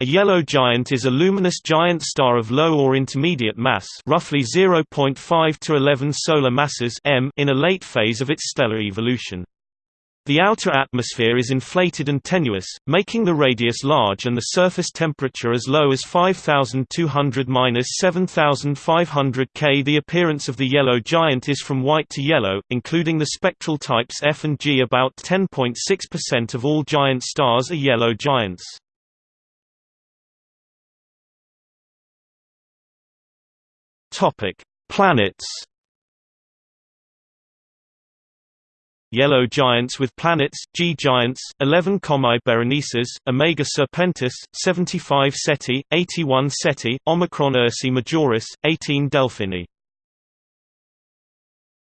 A yellow giant is a luminous giant star of low or intermediate mass roughly 0.5 to 11 solar masses m in a late phase of its stellar evolution. The outer atmosphere is inflated and tenuous, making the radius large and the surface temperature as low as 5200–7500 K. The appearance of the yellow giant is from white to yellow, including the spectral types F and G. About 10.6% of all giant stars are yellow giants. Topic: Planets. Yellow giants with planets: G giants, 11 Comae Berenices, Omega Serpentis, 75 Ceti, 81 Ceti, Omicron Ursae Majoris, 18 Delphini.